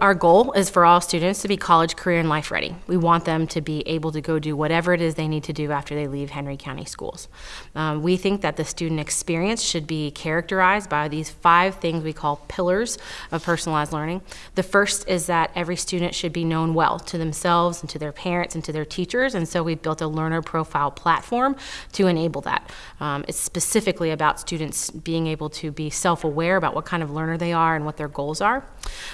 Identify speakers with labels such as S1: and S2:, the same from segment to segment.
S1: Our goal is for all students to be college, career, and life ready. We want them to be able to go do whatever it is they need to do after they leave Henry County schools. Um, we think that the student experience should be characterized by these five things we call pillars of personalized learning. The first is that every student should be known well to themselves and to their parents and to their teachers, and so we've built a learner profile platform to enable that. Um, it's specifically about students being able to be self aware about what kind of learner they are and what their goals are.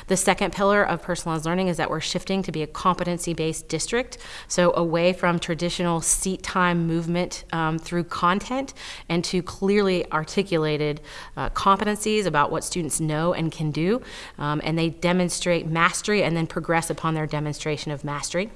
S1: The second pillar of personalized learning is that we're shifting to be a competency-based district, so away from traditional seat time movement um, through content and to clearly articulated uh, competencies about what students know and can do, um, and they demonstrate mastery and then progress upon their demonstration of mastery.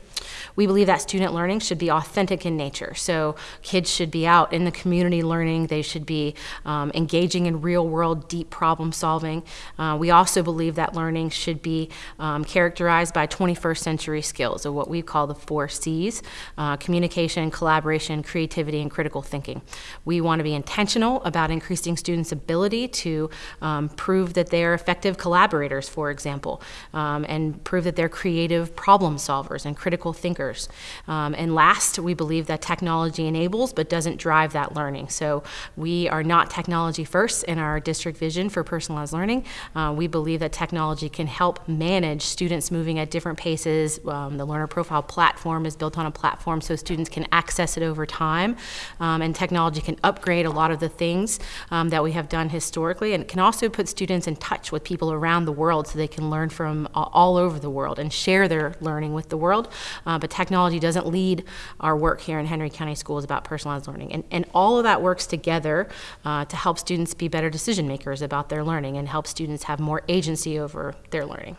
S1: We believe that student learning should be authentic in nature. So kids should be out in the community learning. They should be um, engaging in real world, deep problem solving. Uh, we also believe that learning should be um, characterized by 21st century skills, or what we call the four C's uh, communication, collaboration, creativity, and critical thinking. We want to be intentional about increasing students' ability to um, prove that they're effective collaborators, for example, um, and prove that they're creative problem solvers and critical thinkers. Um, and last, we believe that technology enables but doesn't drive that learning. So we are not technology first in our district vision for personalized learning. Uh, we believe that technology can help manage students moving at different paces. Um, the learner profile platform is built on a platform so students can access it over time. Um, and technology can upgrade a lot of the things um, that we have done historically. And can also put students in touch with people around the world so they can learn from all over the world and share their learning with the world uh, but technology doesn't lead our work here in Henry County Schools about personalized learning. And, and all of that works together uh, to help students be better decision makers about their learning and help students have more agency over their learning.